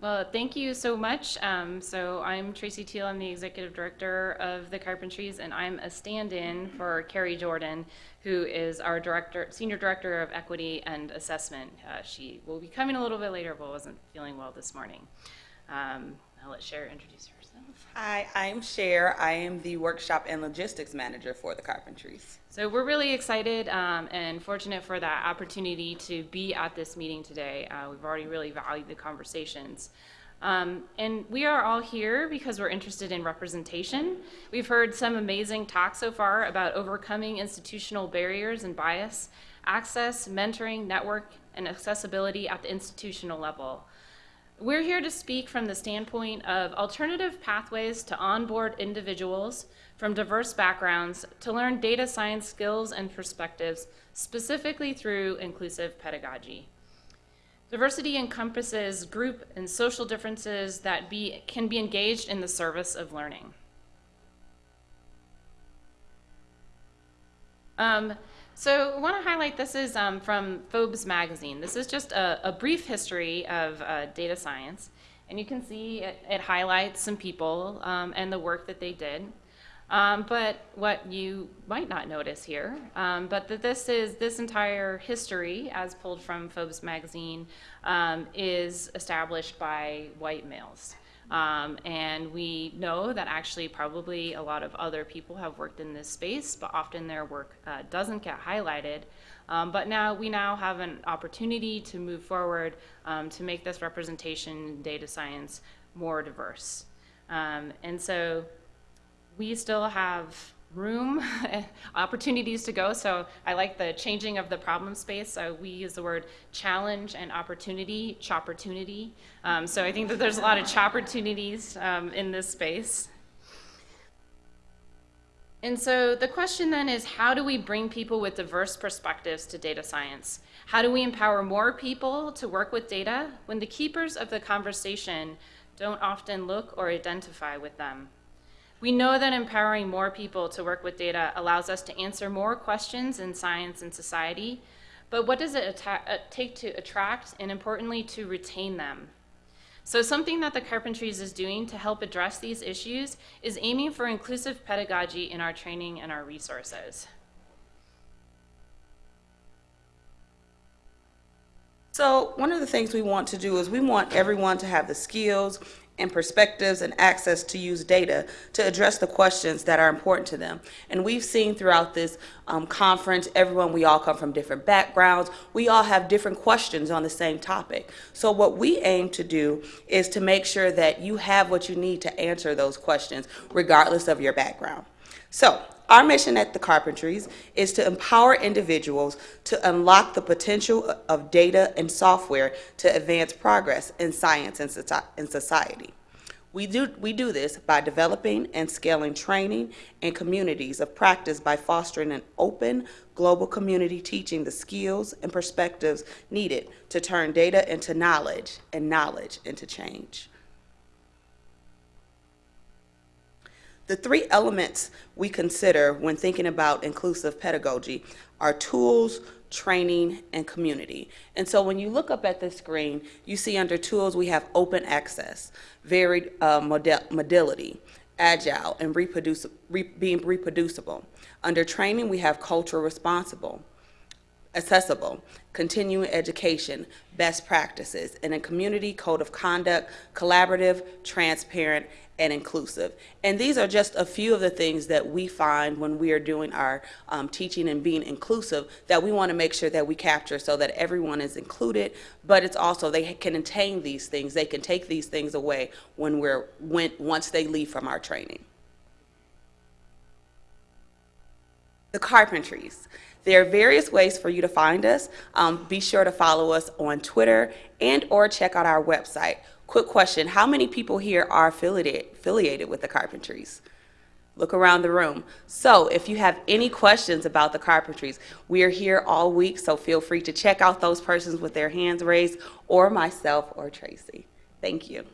Well, thank you so much. Um, so I'm Tracy Teal. I'm the executive director of the Carpentries, and I'm a stand-in for Kari Jordan, who is our director, senior director of equity and assessment. Uh, she will be coming a little bit later, but wasn't feeling well this morning. Um, I'll let Cher introduce herself. Hi, I'm Cher. I am the workshop and logistics manager for the Carpentries. So we're really excited um, and fortunate for that opportunity to be at this meeting today. Uh, we've already really valued the conversations. Um, and we are all here because we're interested in representation. We've heard some amazing talks so far about overcoming institutional barriers and bias, access, mentoring, network, and accessibility at the institutional level. We're here to speak from the standpoint of alternative pathways to onboard individuals from diverse backgrounds to learn data science skills and perspectives, specifically through inclusive pedagogy. Diversity encompasses group and social differences that be, can be engaged in the service of learning. Um, so I want to highlight this is um, from Forbes magazine. This is just a, a brief history of uh, data science. And you can see it, it highlights some people um, and the work that they did. Um, but what you might not notice here, um, but that this is this entire history, as pulled from Forbes magazine, um, is established by white males. Um, and we know that actually probably a lot of other people have worked in this space, but often their work uh, doesn't get highlighted. Um, but now we now have an opportunity to move forward um, to make this representation in data science more diverse. Um, and so we still have room, opportunities to go. So I like the changing of the problem space. So we use the word challenge and opportunity, chopportunity. Um, so I think that there's a lot of chopportunities um, in this space. And so the question then is, how do we bring people with diverse perspectives to data science? How do we empower more people to work with data when the keepers of the conversation don't often look or identify with them? We know that empowering more people to work with data allows us to answer more questions in science and society, but what does it uh, take to attract and importantly to retain them? So something that the Carpentries is doing to help address these issues is aiming for inclusive pedagogy in our training and our resources. So one of the things we want to do is we want everyone to have the skills and perspectives and access to use data to address the questions that are important to them. And we've seen throughout this um, conference, everyone, we all come from different backgrounds. We all have different questions on the same topic. So what we aim to do is to make sure that you have what you need to answer those questions, regardless of your background. So our mission at the Carpentries is to empower individuals to unlock the potential of data and software to advance progress in science and society. We do, we do this by developing and scaling training and communities of practice by fostering an open global community teaching the skills and perspectives needed to turn data into knowledge and knowledge into change. The three elements we consider when thinking about inclusive pedagogy are tools, training, and community. And so when you look up at the screen, you see under tools we have open access, varied uh, modality, agile, and reproduci re being reproducible. Under training, we have culture responsible, accessible, continuing education, best practices, and a community code of conduct, collaborative, transparent, and inclusive. And these are just a few of the things that we find when we are doing our um, teaching and being inclusive that we want to make sure that we capture so that everyone is included, but it's also they can attain these things. They can take these things away when we're, when, once they leave from our training. The Carpentries. There are various ways for you to find us. Um, be sure to follow us on Twitter and or check out our website. Quick question, how many people here are affiliated, affiliated with the Carpentries? Look around the room. So if you have any questions about the Carpentries, we are here all week, so feel free to check out those persons with their hands raised or myself or Tracy. Thank you.